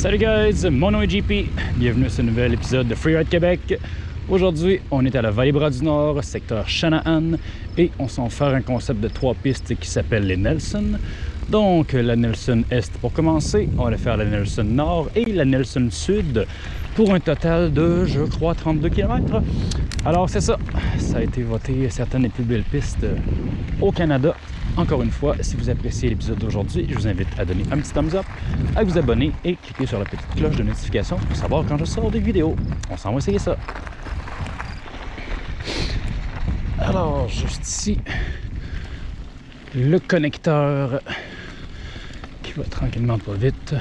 Salut guys, mon nom est JP, bienvenue à ce nouvel épisode de Freeride Québec. Aujourd'hui, on est à la Vallée-Bras du Nord, secteur Shanahan, et on s'en fait un concept de trois pistes qui s'appelle les Nelson. Donc, la Nelson Est pour commencer, on va faire la Nelson Nord et la Nelson Sud pour un total de, je crois, 32 km. Alors, c'est ça, ça a été voté certaines des plus belles pistes au Canada encore une fois, si vous appréciez l'épisode d'aujourd'hui, je vous invite à donner un petit thumbs up, à vous abonner et cliquer sur la petite cloche de notification pour savoir quand je sors des vidéos. On s'en va essayer ça. Alors, juste ici, le connecteur qui va tranquillement pas vite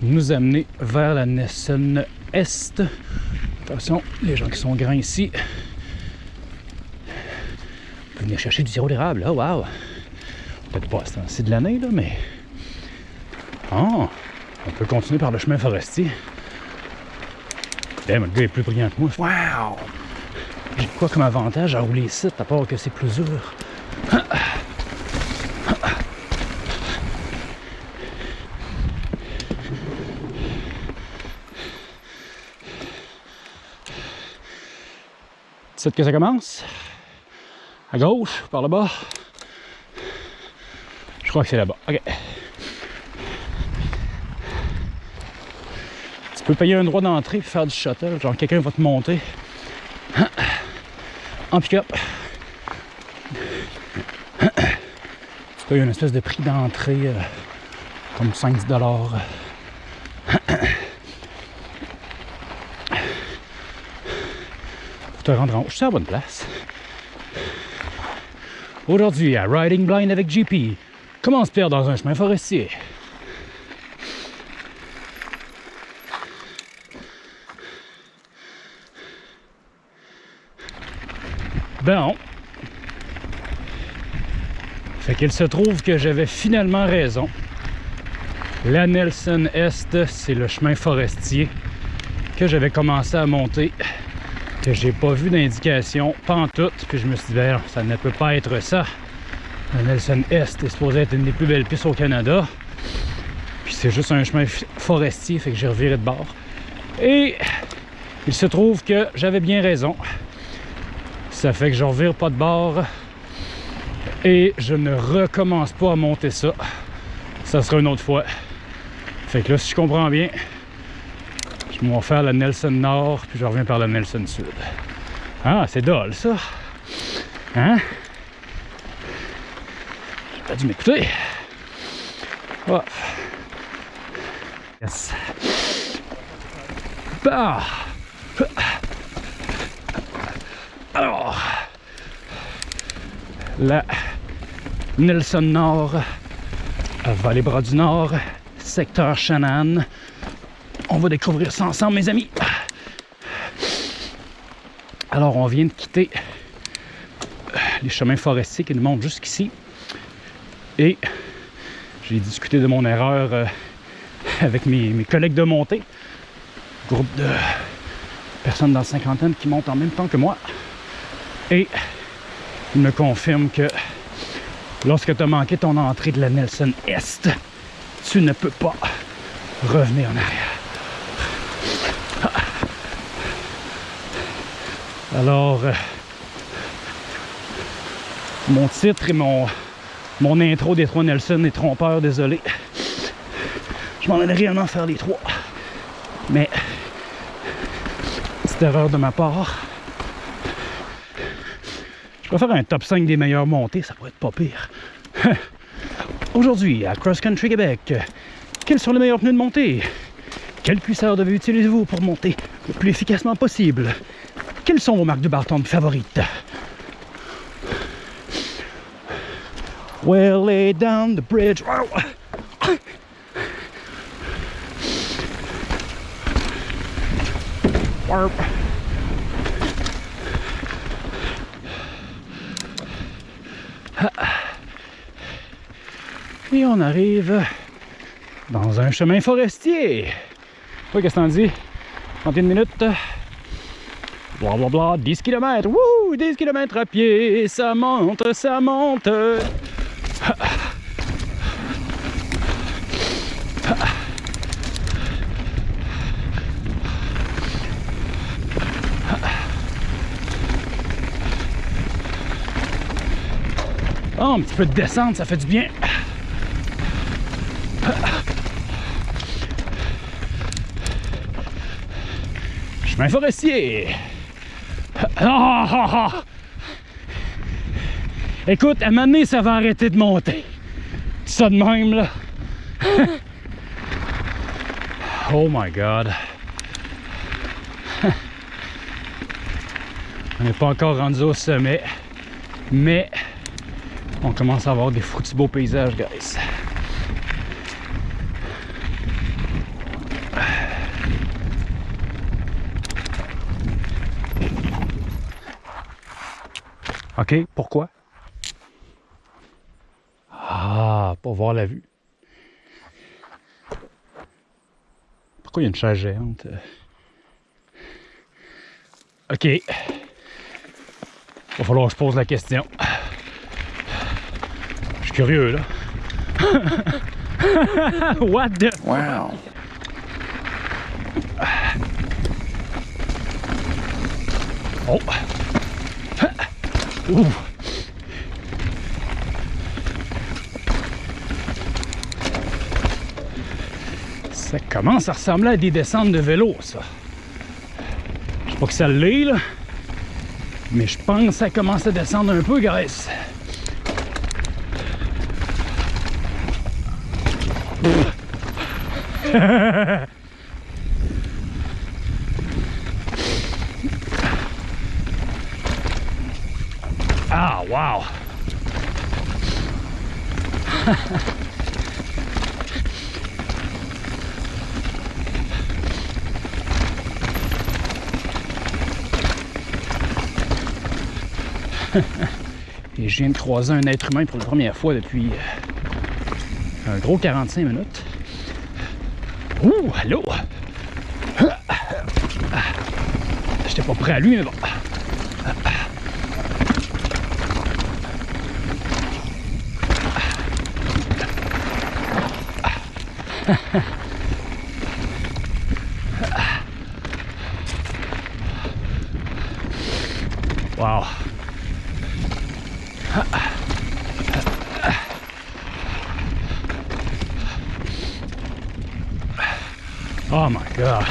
nous amener vers la Nesson Est. Attention, les gens qui sont grands ici, venir chercher du sirop d'érable. Oh, wow! Peut-être pas c'est de l'année, là, mais... Oh! On peut continuer par le chemin forestier. Eh, le gars est plus brillant que moi. Wow! J'ai quoi comme avantage à rouler ici, à part que c'est plus dur? C'est que ça commence? À gauche, par là-bas. Je crois que c'est là-bas. OK. Tu peux payer un droit d'entrée et faire du shuttle. Genre, quelqu'un va te monter en pick-up. Tu payes une espèce de prix d'entrée euh, comme 5-10 dollars. Pour te rendre en haut. Je suis à la bonne place. Aujourd'hui, à Riding Blind avec JP, comment se perdre dans un chemin forestier? Bon. Fait qu'il se trouve que j'avais finalement raison. La Nelson Est, c'est le chemin forestier que j'avais commencé à monter que j'ai pas vu d'indication pantoute puis je me suis dit ben, ça ne peut pas être ça. La Nelson Est est supposé être une des plus belles pistes au Canada. Puis c'est juste un chemin forestier fait que j'ai reviré de bord. Et il se trouve que j'avais bien raison. Ça fait que je revire pas de bord et je ne recommence pas à monter ça. Ça sera une autre fois. Fait que là si je comprends bien on va faire la Nelson Nord, puis je reviens par la Nelson Sud. Ah, c'est dole, ça. Hein? J'ai pas dû m'écouter. Oh. Yes. Bah. Alors, la Nelson Nord, à Vallée-Bras du Nord, secteur Shannon, on va découvrir ça ensemble, mes amis. Alors, on vient de quitter euh, les chemins forestiers qui nous montent jusqu'ici. Et j'ai discuté de mon erreur euh, avec mes, collègues de montée. Groupe de personnes dans la cinquantaine qui montent en même temps que moi. Et ils me confirment que lorsque tu as manqué ton entrée de la Nelson Est, tu ne peux pas revenir en arrière. Alors, euh, mon titre et mon, mon intro des trois Nelson est trompeur, désolé. Je m'en allais réellement faire les trois. Mais, petite erreur de ma part. Je vais faire un top 5 des meilleures montées, ça pourrait être pas pire. Aujourd'hui, à Cross Country Québec, quels sont les meilleurs pneus de montée? Quelle cuisseur de utilisez-vous pour monter le plus efficacement possible? Quelles sont vos marques de Barton favorites? We'll lay down the bridge. Et on arrive dans un chemin forestier. Qu'est-ce que t'en dis? 31 minutes. Blablabla, 10 km, wouh, 10 km à pied, ça monte, ça monte. Oh, un petit peu de descente, ça fait du bien. Chemin forestier. Ah, ah, ah. Écoute, à un moment ça va arrêter de monter. Ça de même, là. oh my God. On n'est pas encore rendu au sommet, mais on commence à avoir des foutus beaux paysages, guys. OK, pourquoi? Ah, pour voir la vue. Pourquoi il y a une chaise géante? OK. Va falloir que je pose la question. Je suis curieux, là. What the... Wow. Oh! Ouh! Ça commence à ressembler à des descentes de vélo, ça. Je sais pas que ça l'est, là. Mais je pense que ça commence à descendre un peu, guys. ah, wow! Et je viens de croiser un être humain pour la première fois depuis euh, un gros 45 minutes. Ouh, allô? J'étais pas prêt à lui, mais bon. Wow. Oh my god.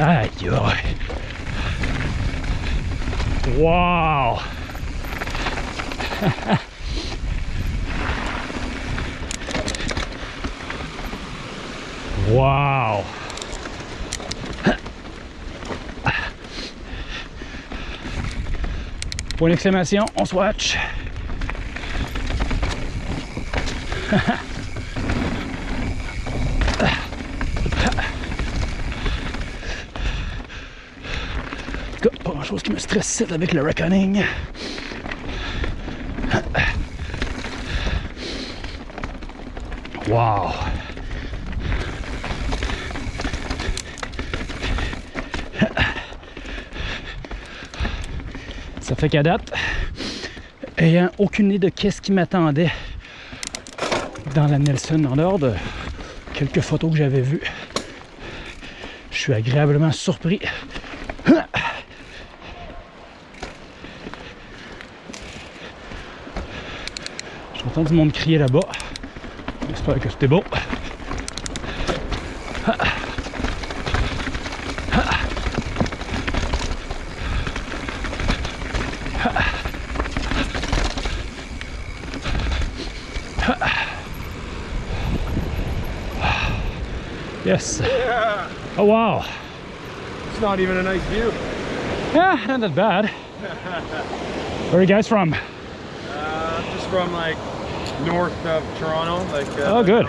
Aïe aïe. Wow. wow. Point d'exclamation, on swatch. Pas grand chose qui me stresse avec le reckoning. Wow! Ça fait qu'à date, ayant aucune idée de qu'est-ce qui m'attendait dans la Nelson, dehors de quelques photos que j'avais vues, je suis agréablement surpris. J'entends du monde crier là-bas. J'espère que c'était beau. Wow. It's not even a nice view. Yeah, not that bad. Where are you guys from? Uh, just from like north of Toronto, like. Uh, Oh, good.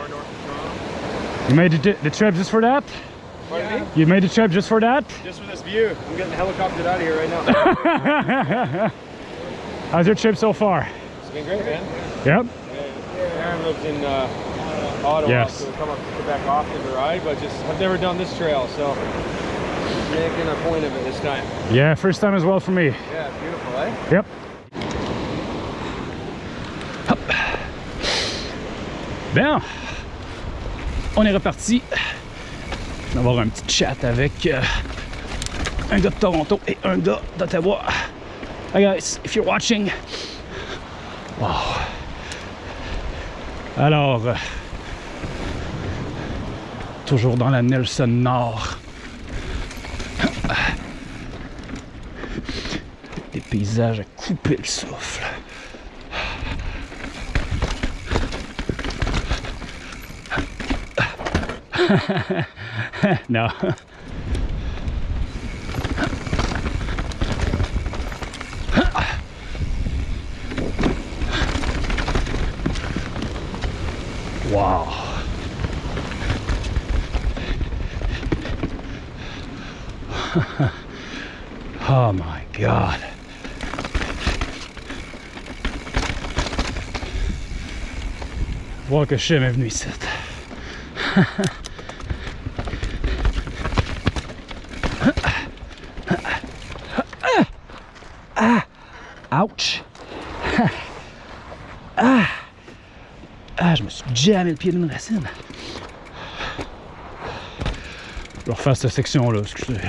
You made the, the trip just for that? Pardon me? You made the trip just for that? Just for this view. I'm getting helicoptered out of here right now. How's your trip so far? it's been great, man. Yep. Aaron lives in uh, Ottawa, Yes. so come up to Quebec often to ride, but just I've never done this trail, so making a point of it this time. Yeah, first time as well for me. Yeah, beautiful, eh? Yep. Hop. Bien. On est reparti. On va avoir un petit chat avec euh, un gars de Toronto et un gars d'Ottawa. Hi guys, if you're watching. Wow. Alors, euh, toujours dans la Nelson Nord. Des paysages à couper le souffle. non. Wow. oh my god. Voir que je suis jamais venu ici. Ouch! ah! Ah, je me suis jamais le pied d'une racine. Je vais refaire cette section-là, excusez.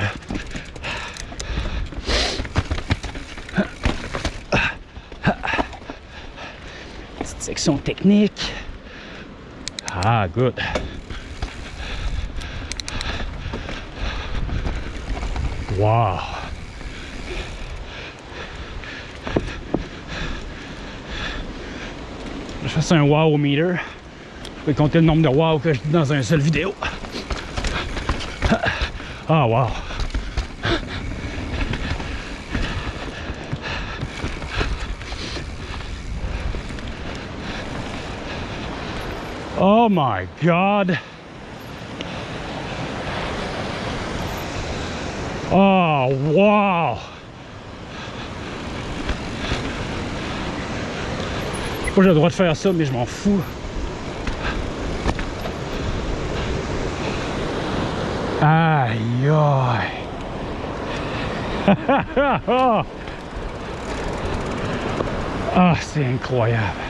Petite section technique. Ah, good. Wow. Je fais un wow meter. Je vais compter le nombre de wow que je dis dans un seul vidéo. Ah, wow. Oh my god. Oh, wow. Pas j'ai le droit de faire ça, mais je m'en fous. Aïe aïe. ah, c'est incroyable.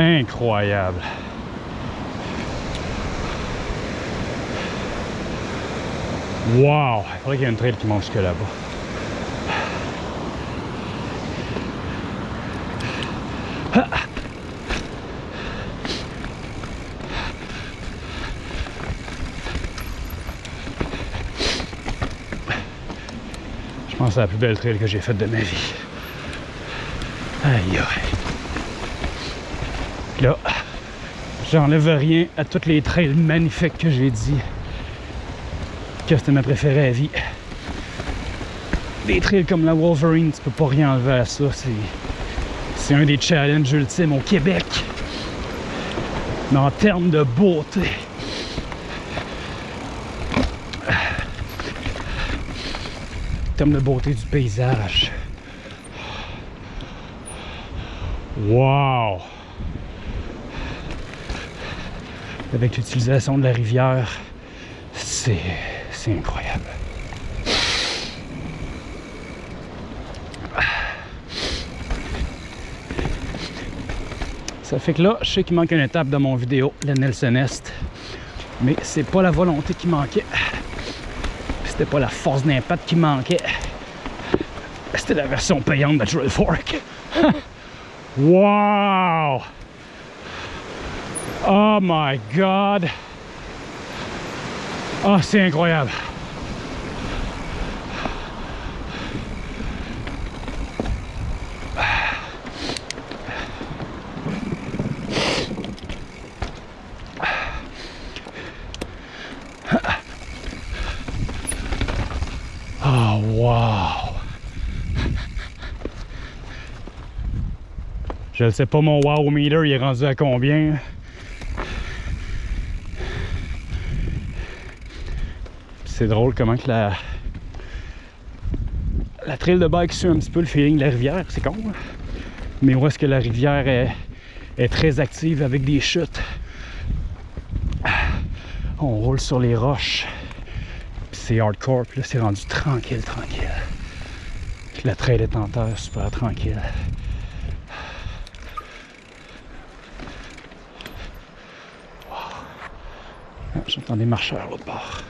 Incroyable. Wow! Il faudrait qu'il y ait une trail qui monte jusque là-bas. Je pense c'est la plus belle trail que j'ai faite de ma vie. Aïe aïe. Là, j'enlève rien à toutes les trails magnifiques que j'ai dit que c'était ma préférée à vie. Des trails comme la Wolverine, tu peux pas rien enlever à ça. C'est un des challenges ultimes au Québec. Mais en termes de beauté. En termes de beauté du paysage. Wow! Avec l'utilisation de la rivière, c'est incroyable. Ça fait que là, je sais qu'il manque une étape dans mon vidéo, la Nelson Est. Mais c'est pas la volonté qui manquait. C'était pas la force d'impact qui manquait. C'était la version payante de Drill Fork. wow! Oh my god! Oh, c'est incroyable! Oh, wow! Je ne sais pas mon wow meter, il est rendu à combien? C'est drôle comment que la la trail de bike suit un petit peu le feeling de la rivière, c'est con. hein? Mais où est-ce que la rivière est, très active avec des chutes? On roule sur les roches. C'est hardcore. Puis là, c'est rendu tranquille, tranquille. Puis la trail est en terre, super tranquille. Ah, J'entends des marcheurs l'autre bord.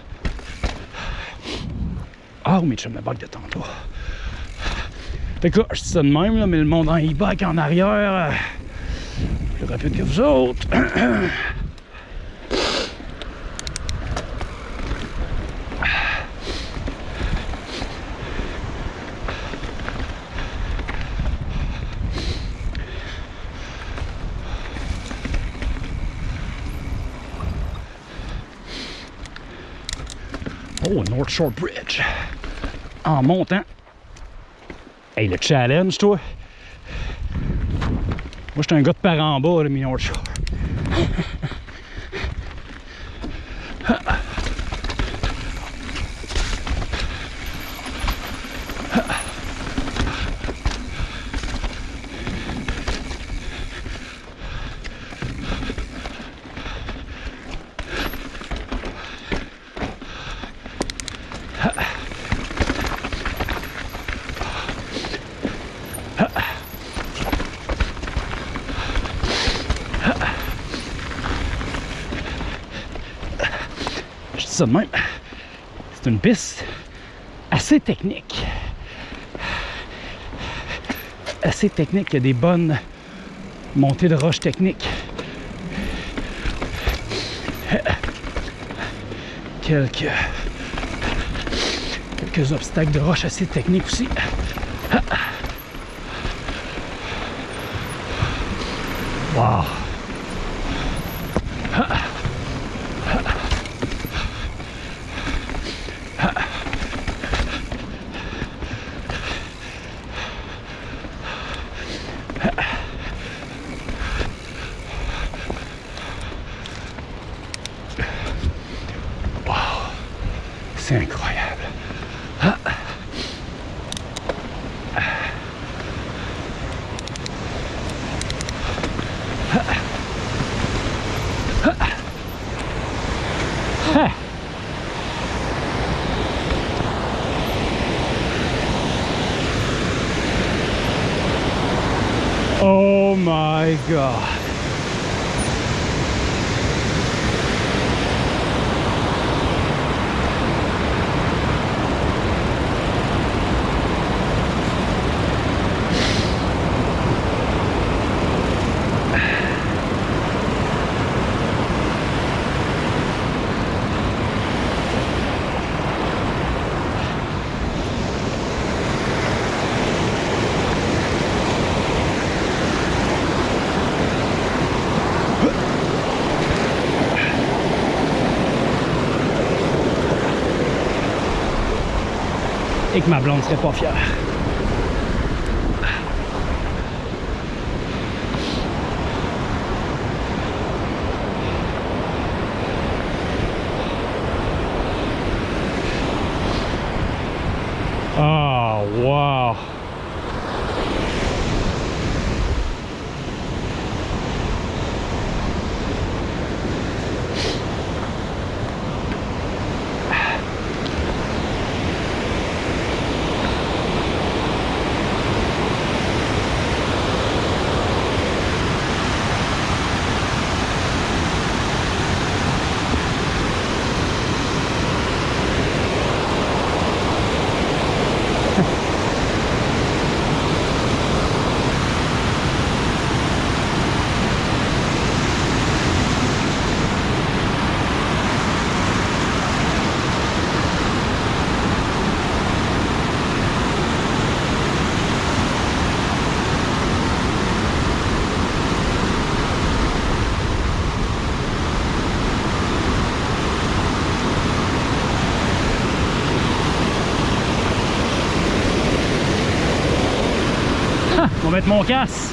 Ah, mais je me bug de tantôt. Fait que là, je dis ça de même, là, mais le monde en e-bike en arrière, euh, plus rapide que vous autres. Oh, North Shore Bridge. En montant. Hey, le challenge, toi. Moi, j'étais un gars de par en bas, mais North de même. C'est une piste assez technique. Assez technique. Il y a des bonnes montées de roches techniques. Quelques, quelques obstacles de roches assez techniques aussi. Wow! God. Et que ma blonde serait pas fière. Ah, wow! Mettre mon casse.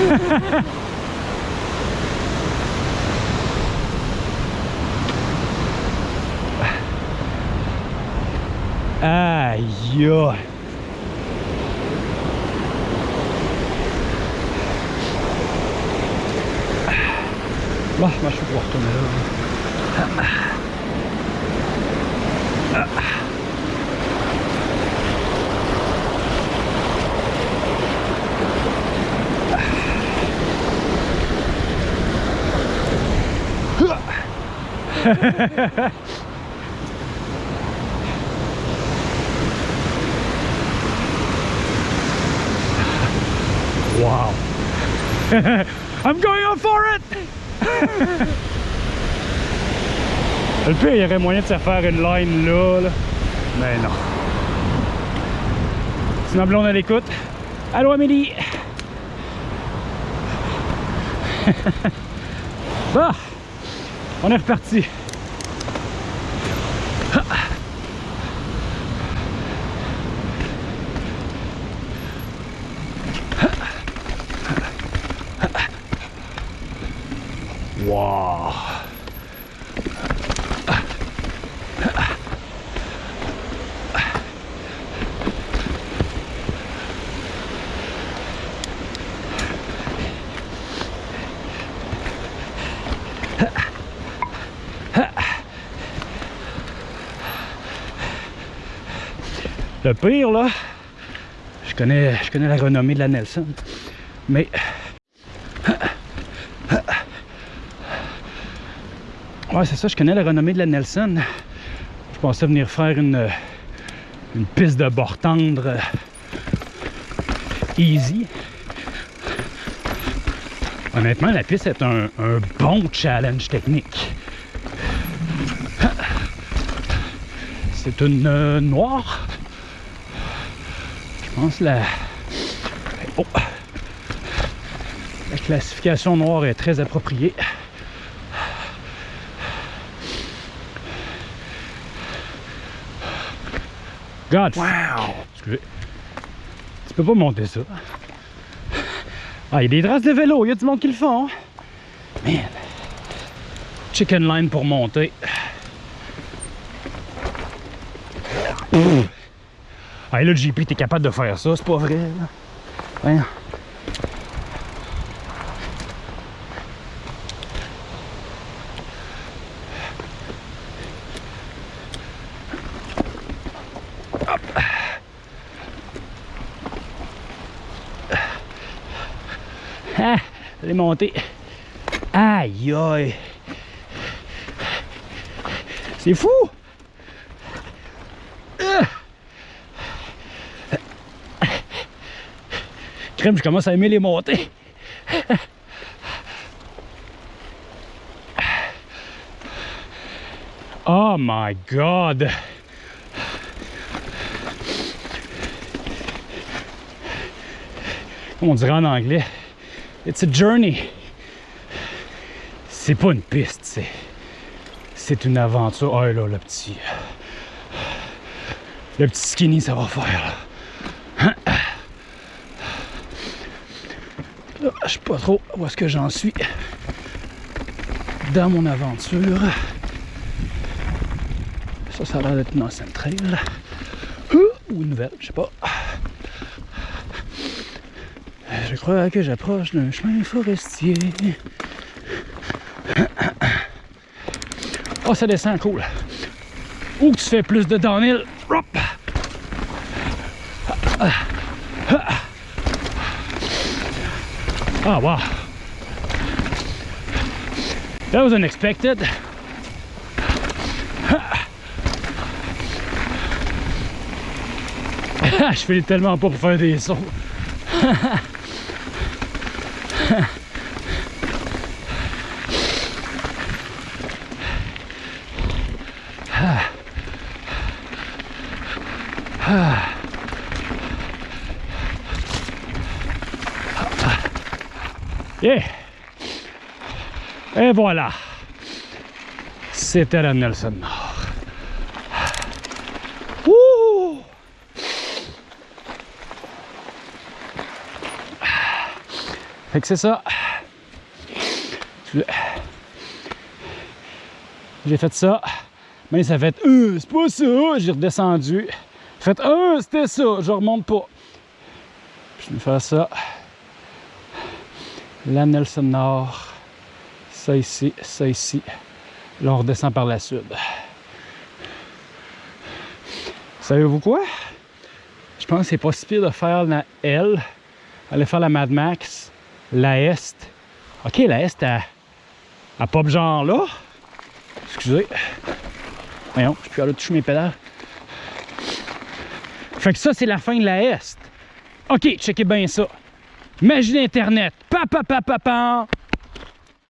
Aïe. Bon, moi je vais pouvoir retourner là. Wow. I'm going on for it! Le pire, il y aurait moyen de se faire une line là, là. Mais non. Ma blonde à l'écoute. Allô Amélie! bah! On est reparti. Le pire là, je connais, je connais la renommée de la Nelson, mais Ouais, c'est ça, je connais la renommée de la Nelson. Je pensais venir faire une, une piste de bord tendre euh, easy. Honnêtement, la piste est un, bon challenge technique. C'est une euh, noire. Je pense la... Oh. La classification noire est très appropriée. God! Wow! Excusez. Tu peux pas monter ça. Ah, il y a des traces de vélo, il y a du monde qui le font. Man! Chicken line pour monter. Et là, le JP, t'es capable de faire ça, c'est pas vrai, là. Ah, elle est. Aïe aïe. C'est fou. Crème, je commence à aimer les montées. Oh my god. Comme on dirait en anglais. It's a journey. C'est pas une piste, c'est. C'est une aventure. Oh là, le petit. Le petit skinny, ça va faire. Là, je sais pas trop où est-ce que j'en suis dans mon aventure. Ça, ça a l'air d'être une ancienne trail. Ou une nouvelle, je sais pas. Je crois que j'approche d'un chemin forestier. Oh, ça descend, cool. Ou tu fais plus de downhill? Hop. Ah, wow. That was unexpected. Je fais tellement pas pour faire des sauts. Yeah. Et voilà. C'était la Nelson Nord. Ouh. Fait que c'est ça. J'ai fait ça. Mais ça fait euh, c'est pas ça. J'ai redescendu. Fait euh, c'était ça. Je remonte pas. Je vais faire ça. La Nelson Nord. Ça ici, ça ici. Là, on redescend par la sud. Savez-vous quoi? Je pense que c'est pas si pire de faire la L, aller faire la Mad Max, la Est. Ok, la Est, à, à pop genre là. Excusez. Voyons, je peux aller toucher mes pédales. Fait que ça, c'est la fin de la Est. Ok, checkez bien ça. Magie d'Internet. Pa, pa, pa, pa, pa.